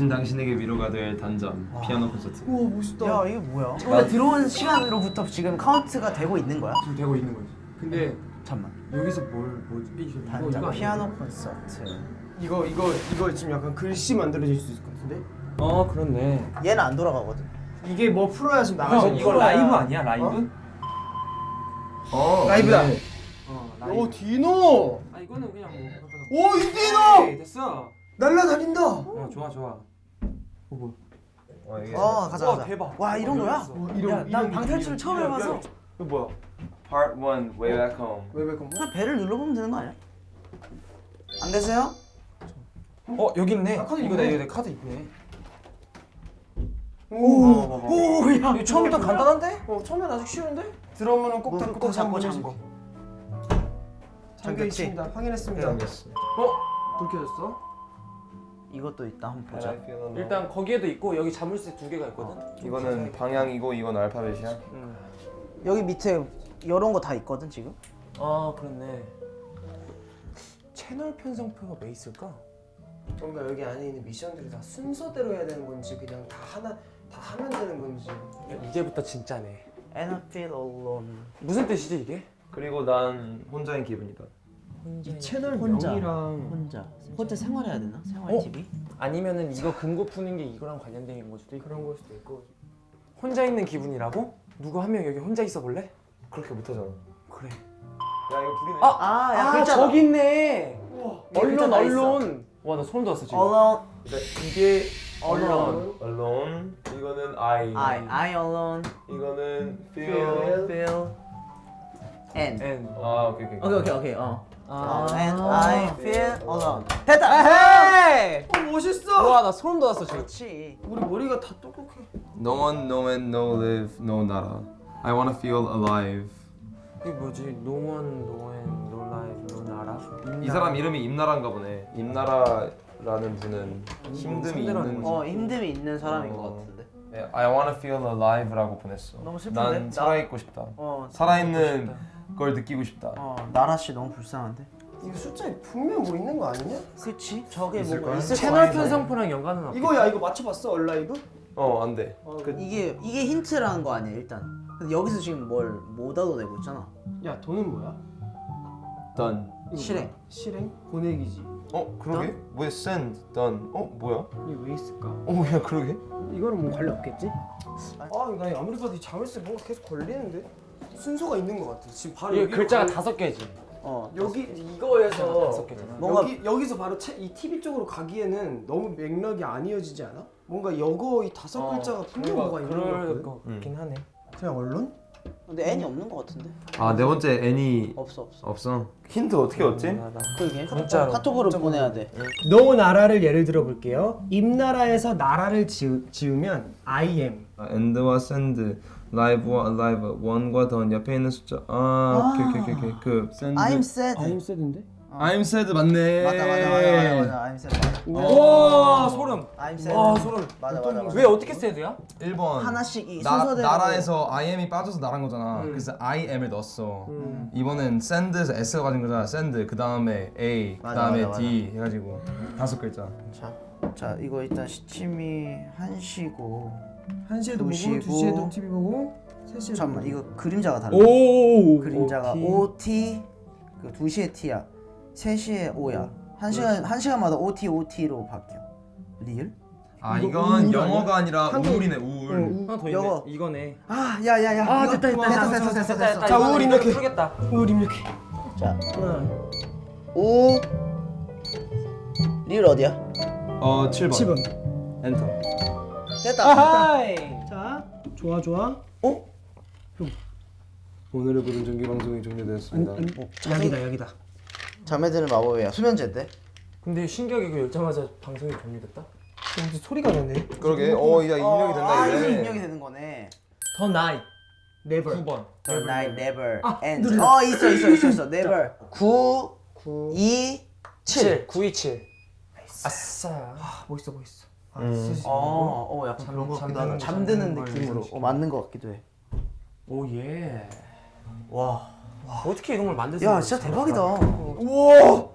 지친 당신에게 위로가 될 단점 피아노 콘서트 우와 멋있다. 야 이게 뭐야? 우리가 들어온 시간으로부터 지금 카운트가 되고 있는 거야? 지금 되고 있는 거지. 근데 잠만. 여기서 뭘 뭐지? 이거 이거 단장 이거 피아노? 콘서트. 이거 이거 이거 지금 약간 글씨 만들어질 수 있을 것 같은데? 어 그렇네. 얘는 안 돌아가거든. 이게 뭐 풀어야 좀 나가서 형 이거 라이브 아니야 라이브? 어 라이브다. 네. 어오 디노. 아 이거는 그냥 오 뭐. 디노. 에이, 됐어. 날라다닌다. 어 좋아 좋아. 어 뭐? 어, 이게 어 가자 와, 가자. 대박. 와 이런 거야? 어, 이런- 야, 난 이런 방탈출 처음 해봐서 야. 이거 뭐야? Part 1 Way Back Home 왜왜 컴? 그냥 배를 눌러보면 되는 거 아니야? 안 되세요? 어 여기 있네. 아, 카드. 이거 내 카드 있네. 오. 오야. 이거 처음부터 간단한데? 어 처음엔 아직 쉬운데? 들어오면은 꼭 닫고 꼭 잡고 잠고. 잠겨? 있습니다. 확인했습니다. 잠겼어 어? 불 켜졌어? 이것도 있다 한번 보자. 일단 거기에도 있고 여기 자물쇠 두 개가 있거든. 이거는 방향이고 이건 알파벳이야 응. 여기 밑에 이런 거 다 있거든 지금. 아 그렇네. 채널 편성표가 왜 있을까? 뭔가 여기 안에 있는 미션들이 다 순서대로 해야 되는 건지 그냥 다 하나 다 하면 되는 건지. 이제부터 진짜네. And I feel alone. 무슨 뜻이지 이게? 그리고 난 혼자인 기분이다 이 채널 혼자. 명이랑 혼자. 혼자 생활해야 되나? 생활 어? TV? 아니면은 이거 금고 푸는 게 이거랑 관련된 걸 수도 있고 그런 걸 수도 있고. 혼자 있는 기분이라고? 누구 한 명 여기 혼자 있어 볼래? 그렇게 못하잖아 그래. 야 이거 불이네 아! 아, 야 아. 저기 있네. 우와. 언론. 언론. 와 나 소름 돋았어 지금. Alone. 이게 Alone. alone 이거는 I I I alone. 이거는 feel Feel. Feel. And. And. 아 오케이 오케이 오케이 오케이 어. 아. 어, and I feel alone. 됐다. 헤이. 어 멋있어. 와나 소름 돋았어 지금. 그렇지. 우리 머리가 다 똑똑해. No one, no man, no live, no nada I wanna feel alive 이게 뭐지? No one, no one, no life, no 나라. 이 사람 이름이 임나라인가 보네 임나라라는 분은 힘듦이 상대라는 있는 어 힘듦이 있는 사람인 어. 것 같은데. 네, I wanna feel alive라고 보냈어 너무 슬픈데? 난 나- 살아있고 싶다 어. 살아있는 걸 느끼고 싶다 어 나라 씨 너무 불쌍한데. 이거 숫자에 분명 뭐 있는 거 아니냐? 그렇지. 저게 뭔가? 있을 채널. 편성표랑 연관은 없. 이거 야 이거 맞춰봤어 얼라이브? 어 안돼 어, 그, 이게 이게 힌트라는 거 아니야 일단. 근데 여기서 지금 뭘 못 얻어내고 있잖아. 야 돈은 뭐야? done 이거 실행. 뭐야? 실행? 보내기지. 어 그러게? 왜 send, done 어 뭐야? 이게 왜 있을까? 어야 그러게? 이거는 뭐 관련 없겠지? 아, 나 아무리 봐도 이 자물쇠 뭔가 계속 걸리는데 순서가 있는 것 같아. 지금 바로 이게 여기로 글자가 가- 다섯 개지. 어. 여기 이거에서 다섯 개잖아. 뭔가- 여기 여기서 바로 채, 이 TV 쪽으로 가기에는 너무 맥락이 안 이어지지 않아? 뭔가 여거 이 다섯 어, 글자가 분명 뭔가 뭐가 있는 것 그럴 같거든. 것 같긴 하네. 그냥 alone? 근데 N이 없는 것 같은데. 아 네 번째 N이 없어 없어. 없어 힌트 어떻게 얻지? 그게 문자로. 카톡으로 보내야 돼. 노 나라를 예를 들어 볼게요. 임나라에서 나라를 지으, 지으면 I am. 아, end와 send, live와 alive, one과 done 옆에 있는 숫자 아 오케이 오케이 오케이 오케이 그 send I'm sad. I'm sad인데? I'm sad 맞네 맞아 맞아 맞아 맞아. I'm sad. 와 소름. I'm sad. 와 소름. 맞아 맞아 맞아. 왜 어떻게 sad야? 1번 하나씩 이 나, 순서대로 나라에서 I am이 빠져서 나란 거잖아 음. 그래서 I am을 넣었어 이번엔 send에서 S가 가진 거잖아 send 그 다음에 A 그 다음에 D 해가지고 다섯 글자 자, 자 이거 일단 시침이 1시고 1시에도 보고 두시고. 2시에도 TV 보고 3시에도 잠깐만 이거 그림자가 달라 오. 그림자가 OT 그 2시에 T야 3시에 O야 1시간, 한 시간마다 OT OT로 바뀌어 real? 아 이건 영어가 아니라 우울이네 우울 하나 더 있네. 영어. 이거네. 아 야야야 아 됐다 됐다 됐어 됐어 됐어 됐어 자, 우울 입력해. 풀겠다. 우울 입력해. 자 O 리얼 어디야? 어 7번 7번. 엔터 됐다 아하이. 자, 좋아 좋아. 어? 오늘의 부른 정기 방송이 종료되었습니다 약이다 약이다. 자매들은 마법이야 수면제인데? 근데 신기하게 이거 열자마자 방송이 종료됐다. 근데 소리가 나네. 그러게 어야 입력이 된다 아 이제 입력이 되는 거네 더 나이. Never. 9번. The night never 아, ends 누르자. 어 있어 있어 있어 있어 never 9 9 2 7 7. 927. 아싸. 아, 멋있어 멋있어. 아, 음. 쓰시. 어, 어 약간 그런 거 같기도 하다. 잠드는 느낌으로 어, 맞는 거 같기도 해. 오 예. 와, 어떻게 이런 걸 만들 수야 진짜? 대박이다. 우와.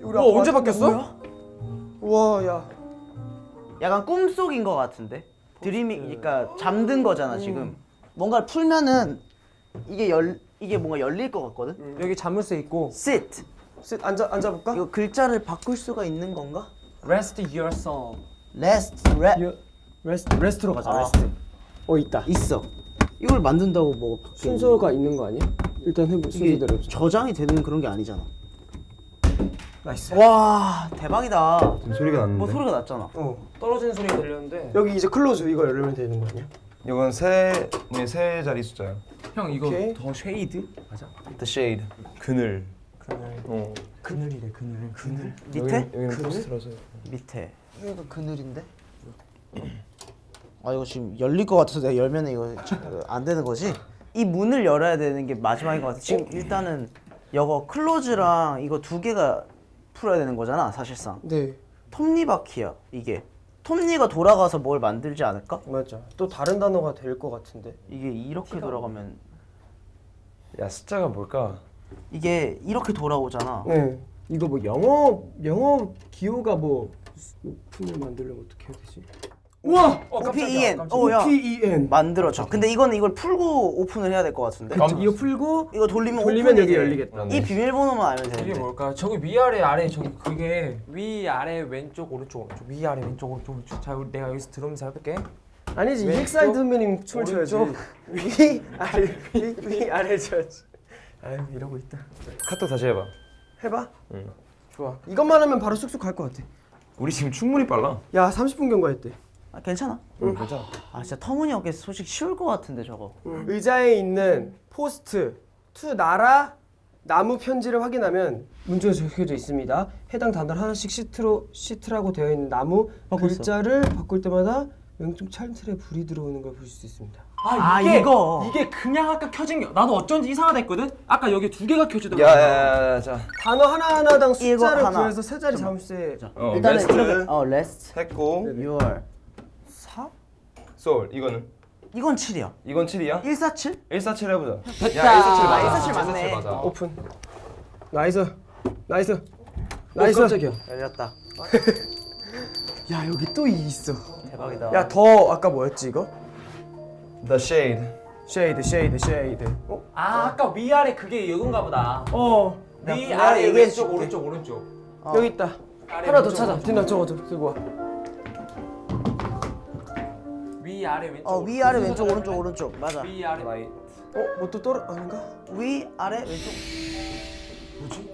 우리 와 언제 바뀌었어? 우와 야. 약간 꿈속인 것 같은데 dreaming 그러니까 잠든 거잖아 지금 뭔가를 풀면은 이게 열 이게 뭔가 열릴 것 같거든 여기 자물쇠 있고 sit 셋 앉아 앉아 볼까? 이거 글자를 바꿀 수가 있는 건가 Rest your rest re, rest rest로 가자 아. rest 어 있다 있어 이걸 만든다고 뭐 순서가 있는 거 아니야? 일단 해보 순서대로 해보자 저장이 되는 그런 게 아니잖아 nice 와 대박이다 지금 소리가 났는데. 뭐 소리가 났잖아 어 떨어지는 소리가 들렸는데. 여기 이제 close 이거 열면 되는 거 아니야? 이건 세, 네, 세 자리 숫자야. 형 이거 오케이. The shade 맞아? The shade. 그늘. 그늘. 어. 그늘이래 그늘. 그늘. 밑에 여기는 post라서. 밑에 여기가 그늘인데? 아 이거 지금 열릴 것 같아서 내가 열면 이거 안 되는 거지? 이 문을 열어야 되는 게 마지막인 것 같아. 지금 일단은 이거 클로즈랑 이거 두 개가 풀어야 되는 거잖아 사실상. 네. 톱니바퀴야 이게. 톱니가 돌아가서 뭘 만들지 않을까? 맞아. 또 다른 단어가 될 것 같은데. 이게 이렇게 돌아가면 야 숫자가 뭘까? 이게 이렇게 돌아오잖아. 네. 이거 뭐 영어 영어 기호가 뭐 오픈을 만들려면 어떻게 해야 되지? 우와! 어 OPEN 깜짝이야. 어야 P-E-N 만들어져 근데 이건 이걸 풀고 open을 해야 될 것 같은데 그쵸, 이거 풀고 이거 돌리면 돌리면 open이 여기 돼. 열리겠다. 이 비밀번호만 알면 이게 되는데 뭘까? 저기 위아래 아래 저기 그게 위아래 왼쪽 오른쪽 오른쪽 위아래 왼쪽 오른쪽 오른쪽 자 내가 여기서 들으면서 해볼게 아니지 EXID 선배님 춤을 춰야지. 위 아래 위, 위 아래 쳐야지 아유 이러고 있다 카톡 다시 해봐. 해봐 응. 좋아 이것만 하면 바로 쑥쑥 갈 것 같아 우리 지금 충분히 빨라. 야 30분 경과했대 아, 괜찮아 응, 괜찮아. 아 진짜 터무니없게 솔직히 쉬울 것 같은데 저거 의자에 있는 post 투 나라 나무 편지를 확인하면 문제가 적혀져 있습니다. 해당 단어를 하나씩 sit로 sit라고 되어 있는 나무 바꿨어. 글자를 바꿀 때마다 왼쪽 찬틀에 불이 들어오는 걸 보실 수 있습니다. 아, 이거. 이게 그냥 아까 켜진 게 나도 어쩐지 이상하다 했거든 아까 여기 두 개가 켜지더라고 야야야 자. 단어 하나 하나당 숫자를 이거 하나. 구해서 세 자리 자물쇠 어, 일단은. 이렇게 어 rest 했고 your 4? soul 이거는 이건 7이야 이건 7이야? 147? 147 해보자. 됐다. 야 147 맞아. 아, 147 맞네. 맞아. open. nice. nice. nice. 깜짝이야. 열렸다 야 여기 또 이 있어. 대박이다 야 더 아까 뭐였지 이거? The shade. shade shade shade. 어? 아 아까 위아래 그게 이건가 보다 어. 위아래 왼쪽. 오른쪽 오른쪽 어. 여기 있다. 아래 하나 더 찾아. 디나 저거 좀 들고 와. 위아래 왼쪽 어. 위아래 왼쪽 오른쪽? 오른쪽 맞아 위아래 Right. 어? 뭐 또 떨어 아닌가? 위 아래 왼쪽 뭐지?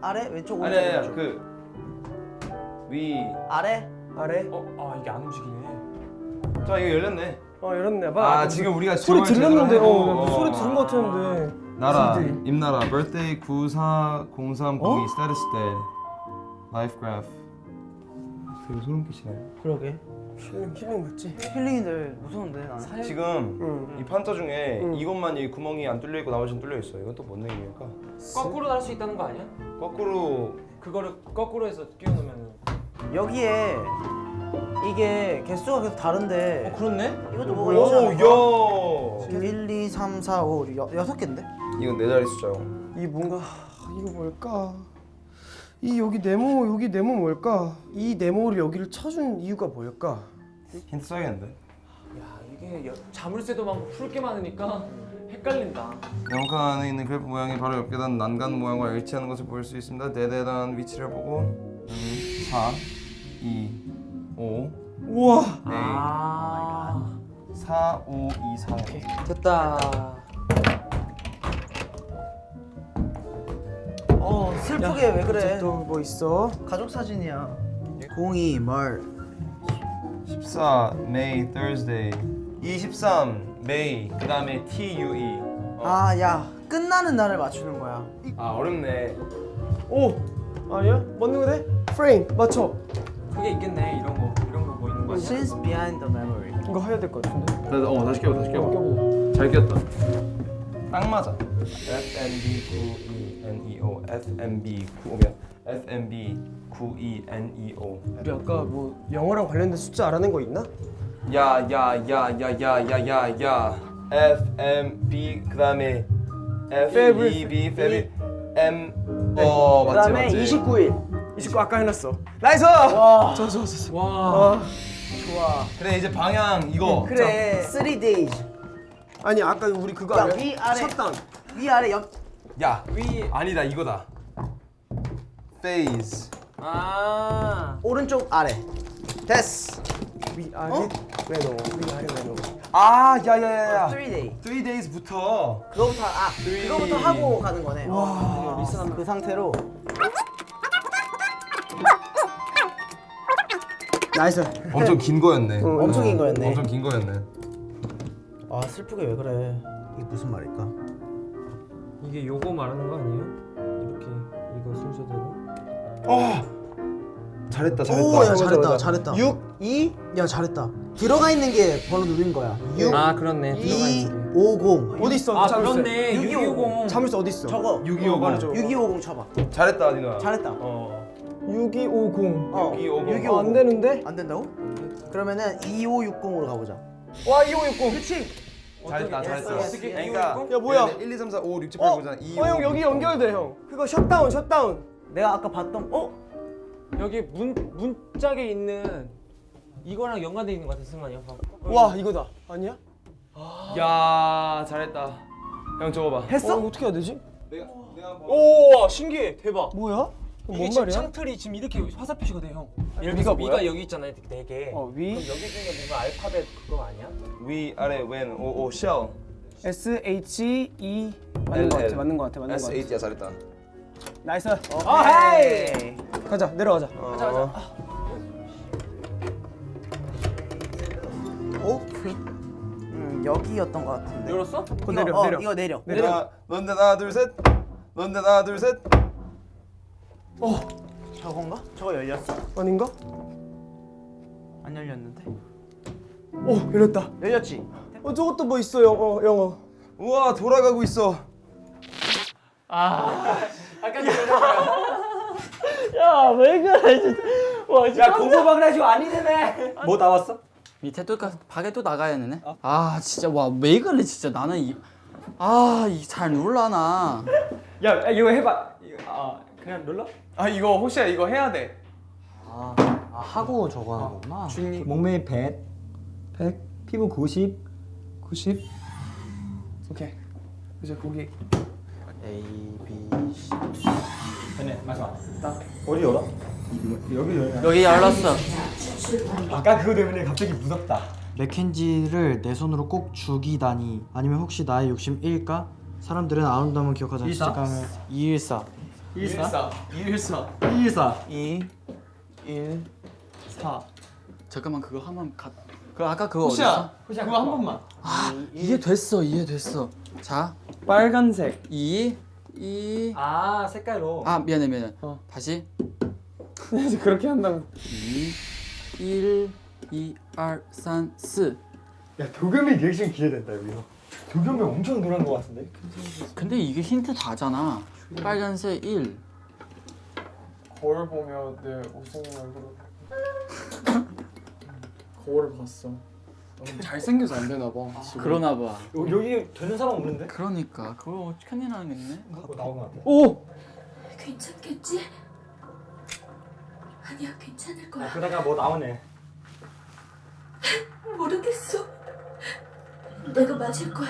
아래 왼쪽 아니 오른쪽 아니야 오른쪽. 그 위. 아래 아래. 어? 아 이게 안 움직이네 자 이거 열렸네. 어 열었네 봐. 아 지금 우리가 소리 들렸는데 제대로 어, 해도- 소리 들은 것 같았는데. 나라 CD. 임나라 birthday 940302 status dead life graph 되게 소름 끼치네 그러게 힐링 힐링 맞지? 힐링인데 무서운데 나는 지금 응. 이 판자 중에 응. 이것만 이 구멍이 안 뚫려 있고 나머지는 뚫려 있어 이건 또 뭔 얘기일까? 거꾸로 달수 있다는 거 아니야? 거꾸로 그거를 거꾸로 해서 끼워놓으면 여기에 이게 개수가 계속 다른데 어 그렇네? 이것도 뭐가 있지 않을까? 오야 1, 2, 3, 4, 5, 여, 여섯 개인데? 이건 네 자리 숫자요 이 뭔가 하, 이거 뭘까? 이 여기 네모 여기 네모 뭘까? 이 네모를 여기를 쳐준 이유가 뭘까? 힌트 써야겠는데 야 이게 여, 자물쇠도 많고 풀 게 많으니까 헷갈린다 영상 안에 있는 그래프 모양이 바로 옆에 단 난간 모양과 일치하는 것을 볼수 있습니다 네대 단 위치를 보고 음, 4 2 5 우와. 네. 아. 4 5 2 4 됐다. 어 슬프게 왜 그래? 또뭐 있어? 가족 사진이야. 02 말. 14 May Thursday. 23 May 그 다음에 T U E 아야 끝나는 날을 맞추는 거야. 아 어렵네. 오! 아니야? 맞는 거네? 프레임 맞춰. 그게 있겠네 이런 거 이런 거 뭐 보이는 거 아니야? Since behind the memory. 이거 해야 될 것 같은데. 어 다시 깨워 다시 깨워 어, 잘 깼다. 딱 맞아. FMB 9ENEO FMB 9면 FMB 9ENEO 우리 아까 뭐 영어랑 관련된 숫자 알아낸 거 있나? 야 야 야 야 야 야 야야. FMB 그 다음에 FEB F E M 어 네. 맞지 맞지 그 다음에 29일. 29 아까 해놨어. nice. 와. 좋아 좋아 좋아. 와 아, 그래 이제 방향 이거. 그래 3 days 아니 아까 우리 그거 야, 아니야? 위, 아래. 셧다운. 위 아래 옆야 위. 아니다 이거다. phase. 아. 오른쪽 아래 됐어 위 아래 어? 왼오. 위 아래 왼오. 아 야야야야. 3 day 3 days부터 그거부터 아 Three. 그거부터 하고 가는 거네 와 리스한 그 상태로 nice. 엄청 긴 거였네. 엄청 긴 거였네 엄청 긴 거였네. 아 슬프게 왜 그래 이게 무슨 말일까 이게 요거 말하는 거 아니에요? 이렇게 이거 순서대로. 어. 잘했다 잘했다. 오야 맞아, 잘했다. 잘했다 6 2 야 잘했다 들어가 있는 게 번호 누른 거야 6 아 그렇네. 들어가 2 있는 게. 5 0 어디 있어? 아. 그렇네. 6250. 자물쇠 어디 있어? 저거 6250. 말해줘. 6250 쳐봐 잘했다 니나. 잘했다 어. 6250. 어 6250. 어, 안 되는데? 안 된다고? 그러면은 2560으로 가보자 와 2560. 그렇지 잘했다 잘했어. 그러니까 야, 뭐야? 1, 2, 3, 4, 5, 6, 7, 8, 어? 9, 10, 2, 어, 형 여기 연결돼 형. 그거 shutdown shutdown. 내가 아까 봤던 어? 여기 문 문짝에 있는 이거랑 연관돼 있는 것 같아 승관이 형. 와 이거다. 아니야? 야 잘했다. 형 저거 봐. 했어? 어, 어떻게 해야 되지? 내가 내가. 오 신기해 대박. 뭐야? 이게 뭔 지금 말이야? 창틀이 지금 이렇게 화살 표시가 돼 형. 예를 위가 들어서 뭐야? 위가 여기 있잖아요 네 개. 어, 위. 그럼 여기 중에 뭔가 알파벳 그거 아니야? 위 아래 왼 오오 shell. S H E 맞는 거 같아. 맞는 거 같아. 맞는 S 거8 같아. 야 잘했다. nice. 아 hey 가자 내려가자. 가자 가자. 오케이 음 여기였던 것 같은데 열었어? 이거, 내려 어, 내려. 이거 내려 내려. 넌데 하나 둘 셋. 넌데 하나 둘 셋. 저건가? 저거 열렸어? 아닌가? 안 열렸는데 오 열렸다. 열렸지? 어 저것도 뭐 있어 영어 영어. 우와 돌아가고 있어. 야왜 그래 진짜. 와 진짜. 야 공부방을 해주고 아니네. 뭐 나왔어? 밑에 또 가, 밖에 또 나가야 되네. 아 진짜 와 왜 그래 진짜 나는 이 아, 이잘 놀라나. 야 이거 해봐. 이거, 아 그냥 눌러? 아 이거 호시야 이거 해야 돼. 아, 아 하고 저거 하는 거구나. 몸매 100, 100, 피부 90, 90. 오케이. 이제 고기. A B C. 되네 마지막. 여기 열렸어. 아까 그거 때문에 갑자기 무섭다. 맥켄지를 내 손으로 꼭 죽이다니 아니면 혹시 나의 욕심 일까? 사람들은 아름다움을 기억하지 않지 감을 214 114. 114. 214 2 1 4 잠깐만 그거 한번 가. 그 아까 그거 호시야, 어딨어? 호시야 그거 한 번만. 아 이해됐어 이해됐어. 자 빨간색. 2 2 아 색깔로. 아 미안해 미안해. 다시 그렇게 한다고. 2 1 2 2 3 4 야 도겸이 리액션 기대된다 여기서. 도겸이 엄청 놀란 것 같은데. 근데 이게 힌트 다잖아. 빨간색 1 거울 보며 내 웃음을 얼굴을 거울을 봤어. 너무 잘생겨서 안 되나 봐. 지금. 그러나 봐. 여기, 여기 되는 사람 없는데? 그러니까 그걸 큰일 나겠네. 갖고 나온 것 같아. 오. 괜찮겠지? 아니야, 괜찮을 거야. 그러다가 뭐 나오네. 모르겠어. 내가 맞을 거야.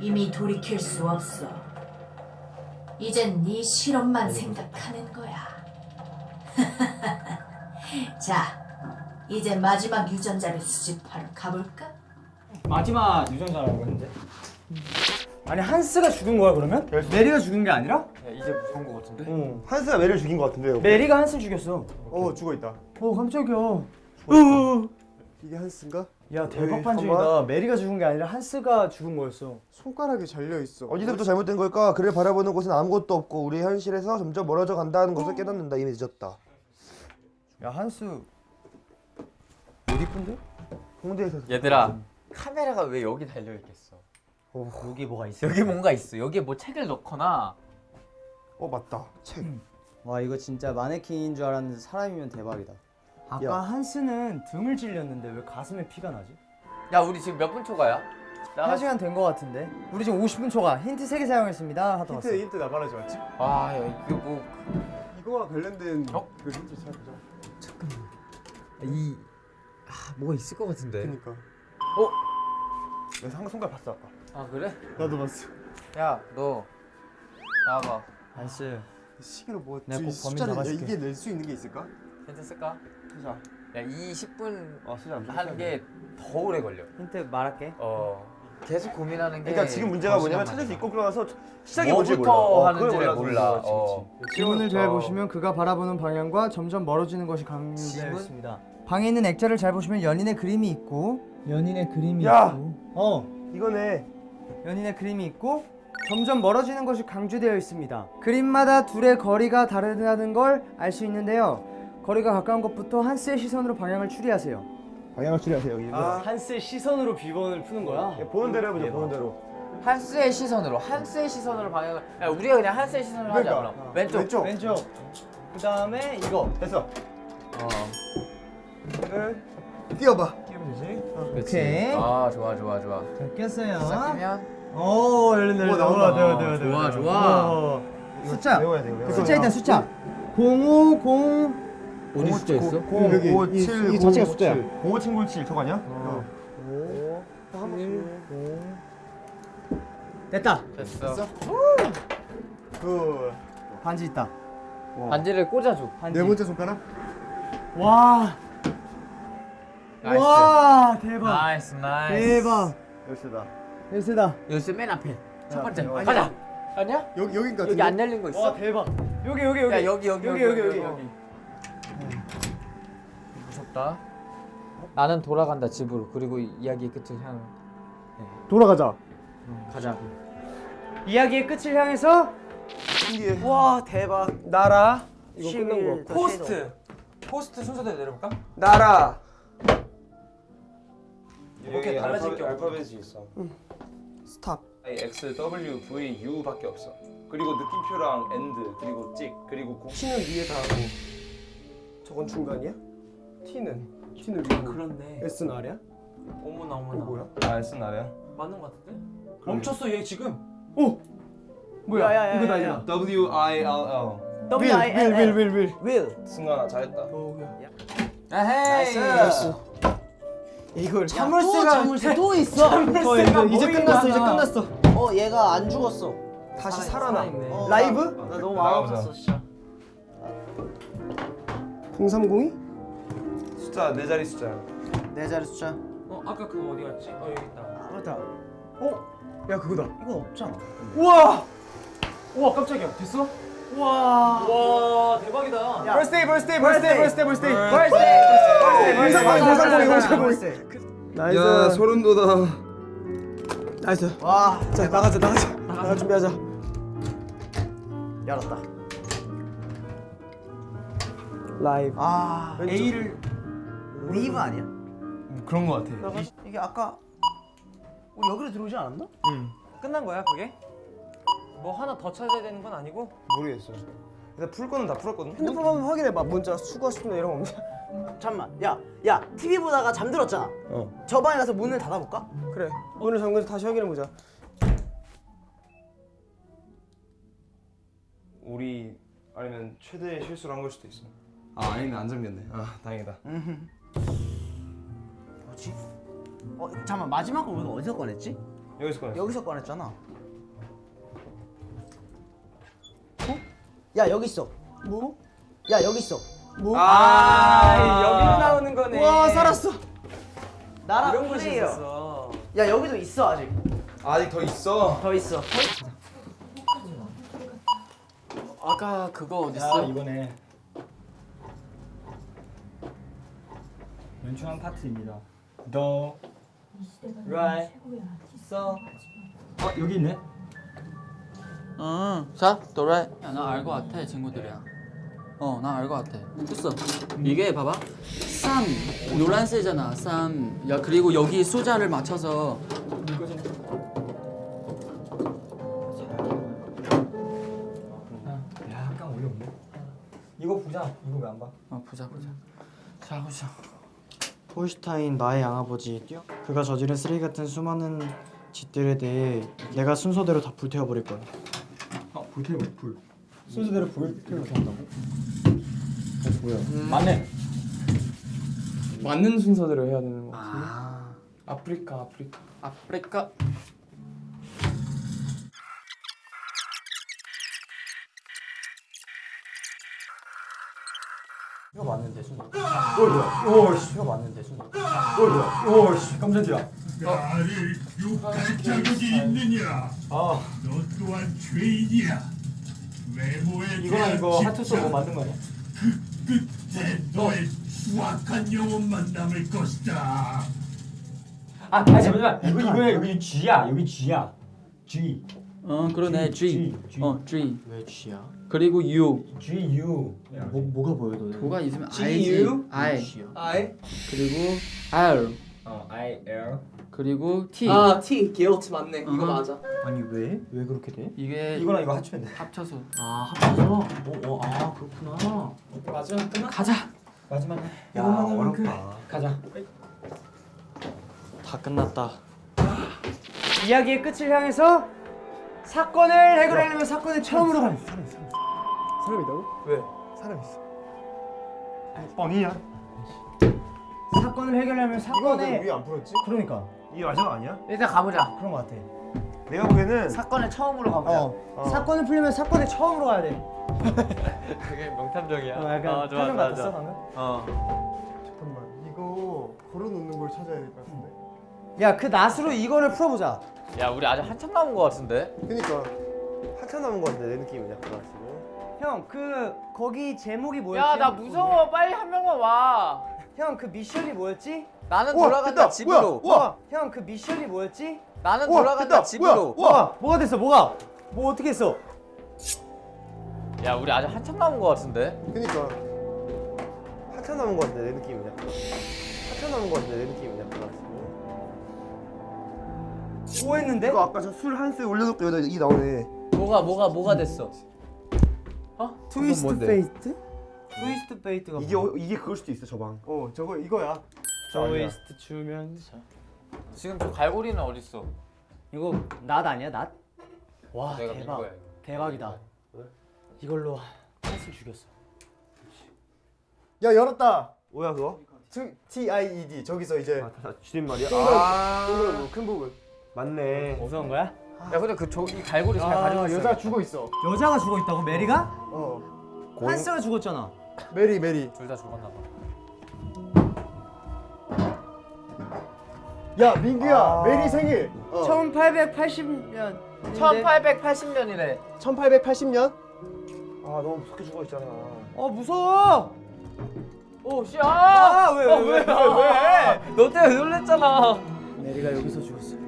이미 돌이킬 수 없어. 이젠 네 실험만 생각하는 거야. 자, 이제 마지막 유전자를 수집하러 가볼까? 마지막 유전자라고 했는데. 아니 한스가 죽은 거야 그러면? 메리가 죽은 게 아니라? 야, 이제 무서운 거 같은데. 응. 한스가 매를 죽인 것 같은데요. 메리가 한스 죽였어. 어 죽어 있다. 어 깜짝이야. 이게 한스인가? 야 대박 판정이다. 메리가 죽은 게 아니라 한스가 죽은 거였어. 손가락이 잘려 있어. 어디서부터 잘못된 걸까? 그를 바라보는 곳은 아무것도 없고 우리 현실에서 점점 멀어져 간다는 것을 깨닫는다. 이미 늦었다. 야 한스 못 이쁜데? 홍대에서 얘들아 카메라가 왜 여기 달려 있겠어? 여기 뭐가 있어? 여기 뭔가 있어. 여기에 뭐 책을 넣거나 어 맞다. 책. 와 이거 진짜 마네킹인 줄 알았는데 사람이면 대박이다 아까 야. 한스는 등을 찔렸는데 왜 가슴에 피가 나지? 야 우리 지금 몇 분 초가야? 한 시간 된거 같은데. 우리 지금 50분 초과 힌트 3개 사용했습니다. 하다 왔어. 힌트 힌트 나 말하지 맞지? 아 야, 이거 뭐 이거와 관련된 어? 그 힌트 찾아보자. 이 아, 뭐가 있을 것 같은데. 그니까. 어? 내가 상 손가락 봤어 아까. 아 그래? 나도 봤어. 야너 나와봐. nice 시계로 뭐 내가 꼭 범인 잡아줄게. 이게 낼 수 있는 게 있을까? 힌트 쓸까? 수자. 야 이 10분 어 수자. 하는 게 더 오래 걸려. 힌트 말할게. 어 계속 고민하는 게. 그러니까 지금 문제가 더 뭐냐면 찾을 수. 있고 그러서 시작이 뭔지 몰라. 뭐부터 어, 하는지를 그걸 몰라. 그렇지, 어. 지문을 잘 어. 보시면 그가 바라보는 방향과 점점 멀어지는 것이? 있습니다. 방에 있는 액자를 잘 보시면 연인의 그림이 있고 연인의 그림이 야! 있고 어 이거네. 연인의 그림이 있고 점점 멀어지는 것이 강조되어 있습니다. 그림마다 둘의 거리가 다르다는 걸 알 수 있는데요. 거리가 가까운 것부터 한스의 시선으로 방향을 추리하세요. 방향을 추리하세요 여기. 아. 한스의 시선으로 비번을 푸는 거야. 예, 보는 대로 해보자. 보는 대로. 한스의 시선으로 한스의 시선으로 방향을. 야 우리가 그냥 한스의 시선으로 하자 그러니까. 그럼. 왼쪽. 왼쪽. 왼쪽. 그 다음에 이거. 됐어. 어. 뛰어봐. 그치. 오케이. 아 좋아 좋아 좋아. 자, 깼어요. 시작하면. 오 열린다. 오, 나온다. 대박. 좋아, 좋아. 오. 숫자. 외워야 돼. 외워야 숫자 일단 숫자. 050 어디 숫자 있어? 0 5 7이 자체가 숫자야. 05 친구 7 저거 아니야? 됐다. 됐어. 그 반지 있다. 반지를 꽂아줘. 반지. 네 번째 손가락? 와. nice. 와 대박. nice nice. 대박. 열쇠다. 열쇠다. 열쇠 맨 앞에. 첫 번째. 아니야. 가자. 아니야? 여기 여긴 같은데. 여기 안 열린 거 있어? 와 대박. 여기 여기 여기. 야 여기 여기 여기 여기 여기. 무 섭다. 나는 돌아간다 집으로. 그리고 이야기의 끝을 향. 돌아가자. 가자. 이야기의 끝을 향해서 신기해. 와 대박. 나라. 이거 끝난 시밀 거. 포스트. 포스트 순서대로 내려볼까? 나라. 이렇게 달라질 게 알파벳이 있어. 스탑. X, W, V, U밖에 없어. 그리고 느낌표랑 엔드, 그리고 찍, 그리고 고. T는 위에 다 하고. 저건 중간이야? T는 T는 위에. 그렇네. S는 아래야? 어머나 어머나. 이거 뭐야? 아, S는 아래야. 맞는 거 같은데? 멈췄어 얘 지금. 뭐야? 야 야 야. 이거 다 이거. W I L L. W I L L. will, will. will. 승관아 잘했다. 아헤이. nice. 이걸 자물쇠가 자물쇠 또 있어. 어, 이제, 이제 끝났어. 이제 끝났어. 어 얘가 안 죽었어. 다시 살아나. 살아있네. 어, 라이브? 나, 나 너무. 마음 아팠어 진짜. 030이? 숫자 네 자리 숫자야. 네 자리 숫자. 어 아까 그거 어디 갔지? 어 여기 있다. 맞다. 야 그거다. 이건 없잖아. 우와. 우와 깜짝이야. 됐어? 우와. 와 대박이다. birthday, birthday, birthday, birthday, birthday. birthday, 공삼공이, birthday. 공삼공이. nice. 야 소름 돋아. nice. 와자 나가자, 나가자. 나가 준비하자. 열었다. 라이브. 아 A를 웨이브 아니야? 그런 거 같아. 이, 이게 아까 우리 여기로 들어오지 않았나? 끝난 거야 그게? 뭐 하나 더 찾아야 되는 건 아니고? 모르겠어. 근데 풀 거는 다 풀었거든. 핸드폰 한번 확인해봐. 문자 수거 수나 이런 거 없냐? 잠만. 야, 야, TV 보다가 잠들었잖아. 어. 저 방에 가서 문을 닫아볼까? 그래. 오늘 잠궈서 다시 확인해보자. 우리 아니면 최대의 실수를 한 걸 수도 있어. 아 아니네 안 잠겼네. 아 다행이다. 뭐지? 어, 잠만 마지막 거 우리가 어디서 꺼냈지? 여기서 꺼냈어. 여기서 꺼냈잖아. 어? 야 여기 있어. 뭐? 야 여기 있어. 뭐? 아, 여기로 나오는 거네. 와 살았어. 나랑 이런 곳이. 있었어. 야 여기도 있어 아직. 아직 더 있어. 더 있어. 아까 그거 어디 있어? 이거네. 연출한 파트입니다. 더 right so 아 여기 있네. 응. 자, 도라. 야, 나 알것 같아, 친구들이야. 어, 나 알것 같아. 됐어. 이게 봐봐. 쌈 노란색이잖아. 쌈. 야, 그리고 여기 숫자를 맞춰서 약간. 이거 보자. 이거 왜 안 봐? 어, 보자, 보자. 자, 보자. 폴슈타인 나의 양아버지 그가 저지른 쓰레기 같은 수많은 짓들에 대해 내가 순서대로 다 불태워 버릴 거야. 아 불태워 불. 순서대로 불태워 한다고? 뭐야? 맞네. 맞는 순서대로 해야 되는 거 같은데. 아 아프리카 아프리카. 아프리카 뭐야? 오씨 이거 맞는데 순간. 어 뭐야? 오씨 깜짝이야. 나를 욕할 자격이 있느냐? 아 너 또한 죄인이야. 외모에 대한 이거 하트소 뭐 맞는 거 아니야? 끝에 너의 수악한 영혼만 남을 것이다. 아, 아 잠시만 이거 이거야 여기 G야 여기 G야 G 어 그러네 G G, G. 어 G 왜 G야? 그리고 U G U 뭐 뭐가 보여 너? 뭐가 있으면 G, I지 U? I I 그리고 R 어 I L 그리고 T 아 T guilt 맞네. 이거 어허. 맞아. 아니 왜? 왜 그렇게 돼? 이게 이거랑 이거 합치면 돼. 합쳐서 아 합쳐서? 오오아 그렇구나. 마지막 끝나? 가자 마지막에 야. 어렵다. 가자. 다 끝났다. 이야기의 끝을 향해서 사건을 해결하려면 사건을 처음으로 가는 사람 있다고? 왜? 사람 있어. 뻥이야. 사건을 해결하려면 이거 사건의 왜안 풀었지? 그러니까 이게 마지막 아니야? 일단 가보자. 그런 것 같아. 내가 보기에는 사건을 처음으로 가보자. 어. 사건을 풀려면 사건의 처음으로 가야 돼. 그게 명탐정이야. 어, 약간 표정 같았어 방금? 잠깐만 이거 걸어놓는 걸 찾아야 될 것 같은데. 야 그 낫으로 이거를 풀어보자. 야 우리 아직 한참 남은 거 같은데? 그니까 한참 남은 것 같은데 내 느낌은 약간 지금. 형그 거기 제목이 뭐였지? 야 나 무서워. 빨리 한 명만 와. 형 그 미션이 뭐였지? 나는 우와, 돌아간다 됐다. 집으로. 우와, 우와. 형그 미션이 뭐였지? 나는 우와, 돌아간다 됐다. 집으로. 우와, 뭐가 뭐가 됐어 뭐가? 뭐 어떻게 했어? 야 우리 아직 한참 남은 거 같은데? 그니까 한참 남은 것 같은데 내 약간. 한참 남은 것 같은데 내 느낌은 약간 지금. 뭐 했는데? 이거 아까 저 술 한 술 올려놓고 여기다 이 나오네. 뭐가 뭐가 뭐가 됐어? twist fate? twist fate가 이게 어- 이게 그걸 수도 있어 저 방. 어 저거 이거야. 트위스트 추면서. 지금 저 갈고리는 어디 있어? 이거 낫 아니야 낫? 와 대박 거야. 대박이다. 이걸로 낫을 죽였어. 야 열었다. 뭐야 그거? T I E D 저기서 이제 아, 다 줄임말이야? 아, 동그란 부분, 큰 부분. 맞네. 무서운 거야? 야 근데 그 저기 갈고리 잘 아, 가지고 있어. 여자 죽어 있어. 여자가 죽어 있다고 메리가? 어. 한스가 죽었잖아. 메리 메리. 둘 다 죽었나 봐. 야 민규야 아. 메리 생일. 어. 1880년. 1880년이래. 1880년? 아 너무 무섭게 죽어 있잖아. 어 무서워. 오 씨. 아, 아! 왜, 왜, 왜, 왜, 왜? 너 때문에 놀랬잖아. 메리가 여기서 죽었어.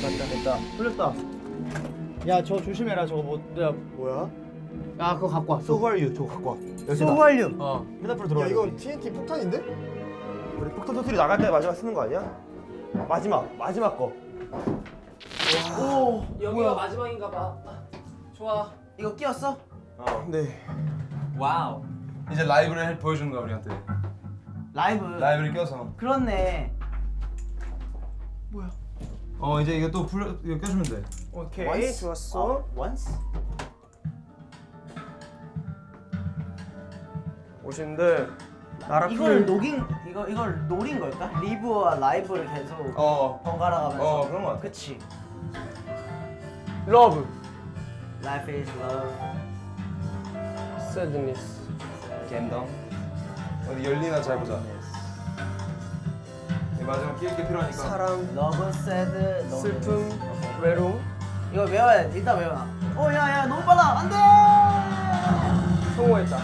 됐다 됐다. 풀렸다. 야 저 조심해라 저거 뭐 야, 뭐야? 야 그거 갖고 와. 소활유 저거 갖고 와. 소활류. 어. 헤드풀 들어와. 야 이건 TNT 폭탄인데? 우리 폭탄 터트리 나갈 때 마지막 쓰는 거 아니야? 마지막 마지막 거. 여기가 마지막인가 봐. 좋아. 이거 끼웠어? 네. wow. 이제 live를 해- 보여주는 거야 우리한테. live. live를 껴서. 그렇네. 어 이제 이거 또풀 이거 껴주면 돼. 오케이 once? 좋았어. 어, once? 오신들 나라 이걸 녹인 이거 이걸 노린 걸까? live와 live를 계속 어. 번갈아 가면서. 어 그런 거 같아. 그치. love. Life is love. sadness. 갬덩. 어디 열리나 잘 보자. 이 마지막 끼게 필요하니까. 사랑, Love, sad, lonely. 슬픔, 외로움. 이거 외워야 돼. 일단 외워놔. 어, 야, 야, 너무 빨라. 안 돼! 성공했다.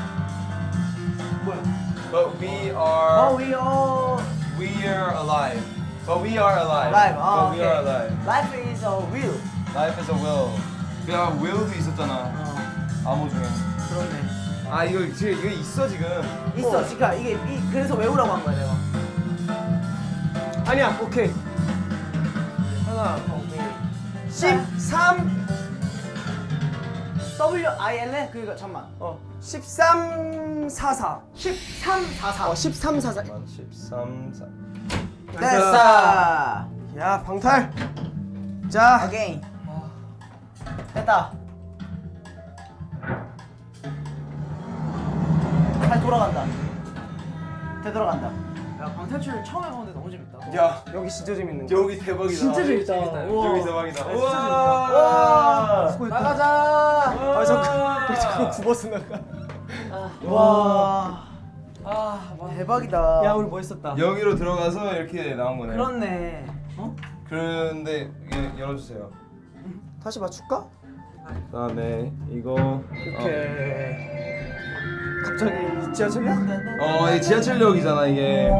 But we Oh, are we all we are alive. But we are alive. alive. 아, But we are alive. Life is a will. Life is a will. 야 will도 있었잖아. 어, 암호 중에. 그렇네. 아 이거 지금 이거 있어 지금. 있어, 그러니까 이게 이, 그래서 외우라고 한 거야, 내가. 아니야, 오케이. 하나, 오케이. 13 W I L 에 그니까 잠만. 어, 13, 44. 13 44. 어, 13, 44. 13 4. 됐어. 야, 방탈. 자, 오케이. 됐다. 잘 돌아간다. 되돌아간다. 야 방탈출 처음 해보는데. 야 여기 진짜 재밌는 거. 여기 대박이다. 진짜 재밌다. 우와. 여기 대박이다. 와. 나가자. 아 잠깐 잠깐 굽어서 나가. 와. 대박이다. 야 우리 뭐 했었다. 여기로 들어가서 이렇게 나온 거네. 그렇네. 그런데 이게 열어주세요. 다시 맞출까? 그다음에 이거 이렇게. 갑자기 지하철이야? 어, 이 지하철역이잖아 이게.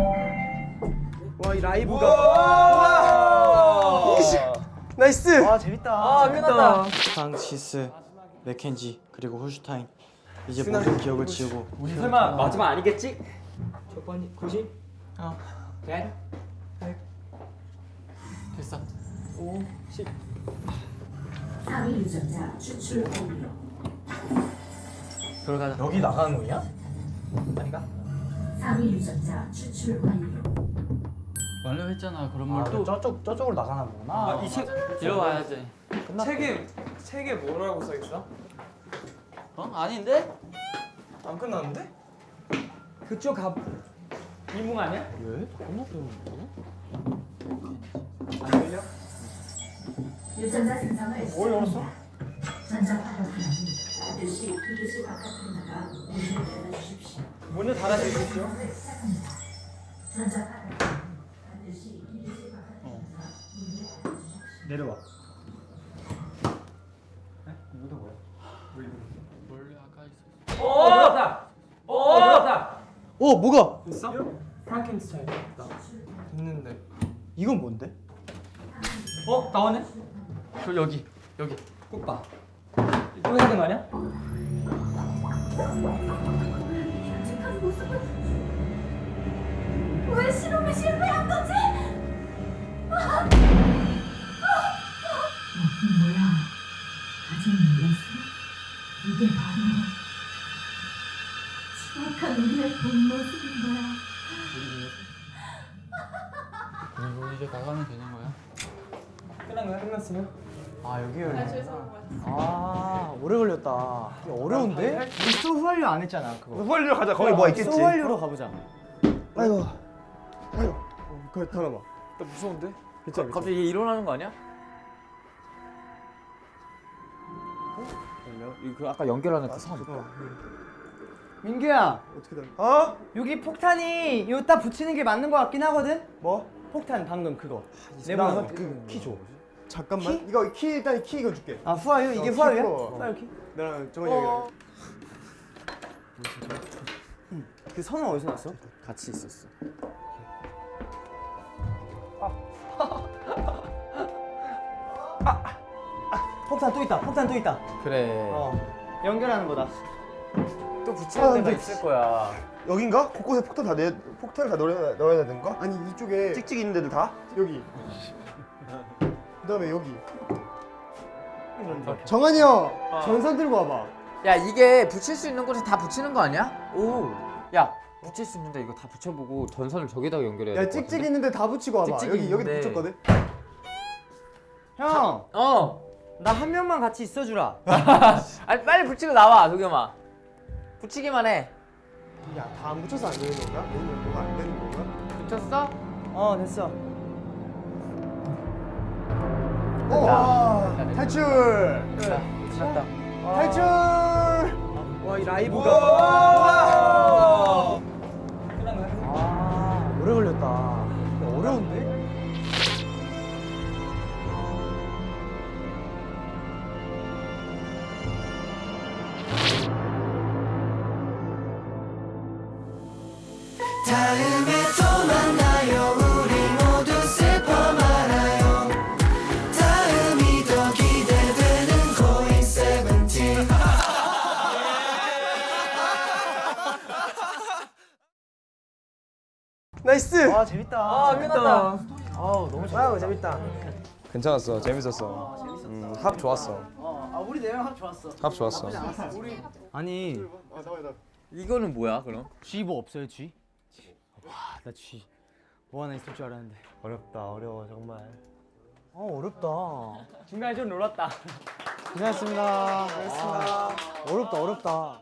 와 이 live가. 와! nice. 와 재밌다. 아 끝났다. 프랑시스, 맥켄지 그리고 홀슈타인 이제 모든 기억을 지우고 우리 설마 마지막 아니겠지? 첫 번이 90? 어. 100? 됐어. 5, 10. 3위 유전자 추출 완료. 들어가자. 여기 나가는 거냐? 아닌가? 3위 유전자 추출 완료. 완료했잖아. 그럼 아, 뭘또 저쪽 저쪽으로 나가나 보구나. 이책 들어와야지. 책에 책에 뭐라고 써 있어? 어? 아닌데? 안 끝났는데? 그쪽 갑 이몽 아니야? 유전자 생성을 뭘 열었어? 전자 반드시 기계실 바깥으로 나가 문을 닫아주십시오. 전자 파동 반드시 기계실 바깥으로 나가 문을 열어주십시오. 내려와. 네? 이것도 뭐야? 원래 아까 있었어. 어, 열었다. 어, 열었다. 오 뭐가? 있어? 프랑켄스타인. 됐는데. 이건 뭔데? 어, 나왔네. 그 여기 여기. 꼭 봐. 또 해야 되는 거 아니야? 끔찍한 모습은 왜 실험에 실패한 거지? 이게 바로 추악한 우리의 본 모습인 거야. 그리고 이제 나가면 되는 거야. 끝난 거야? 끝났어요? 아 여기 열려. 아 오래 걸렸다. 이게 어려운데? 우리 소후활류 안 했잖아 그거. 후발리로 가자. 거기 뭐 있겠지. 소후활류로 가보자. 아이고. 그거 다 남아. 나 무서운데? 괜찮아. 갑자기 얘 일어나는 거 아니야? 그 아까 연결하는 그 선. 민규야 어떻게 다 어? 여기 폭탄이 여기다 붙이는 게 맞는 거 같긴 하거든. 뭐? 폭탄 방금 그거. 나 내보는 거. 그키 줘. 잠깐만. 이거 키 일단 키 이거 줄게. 아 후아유 이게 어, 후아유야? 키 풀어. 후아유 키? 나랑 정한이 형이랑. 그 선은 어디서 났어? 같이 있었어. 폭탄 또 있다. 폭탄 또 있다. 그래. 어 연결하는 거다. 또 붙이는 아, 데가 근데 있을 거야. 여긴가? 곳곳에 폭탄 다 내, 폭탄을 다 넣어야, 넣어야 되는 거? 아니 이쪽에 찍찍 있는 데들 다? 여기 그 다음에 여기 정한이 형 전선 들고 와봐. 야 이게 붙일 수 있는 곳에 다 붙이는 거 아니야? 오. 야 붙일 수 있는데 이거 다 붙여보고 전선을 저기다가 연결해야 야 찍찍? 있는데 다 붙이고 와봐. 찍찍이 여기 여기 있는데. 붙였거든. 형, 어. 나 한 명만 같이 있어주라. 아니 빨리 붙이고 나와 도겸아. 붙이기만 해. 야 다 안 붙여서 안 되는 건가? 아니면 뭐가 안 되는 건가? 붙였어? 어 됐어. 어! 됐다, 탈출! 됐다. 탈출! 와 이 라이브가. 아 오래 걸렸다. 어려운데? 재밌다. 아 끝났다. 아우 너무 재밌다. wow 재밌다. 괜찮았어. 재밌었어. 음, 합 좋았어. 어, 아 우리 네 명 합 좋았어. 합 좋았어. 아니 이거는 뭐야 그럼? G 뭐 없어요 G? 와 나 G 뭐 하나 있을 줄 알았는데. 어렵다 어려워 정말 아 어렵다. 중간에 좀 놀았다. 고생했습니다. 고생했습니다. 어렵다 어렵다.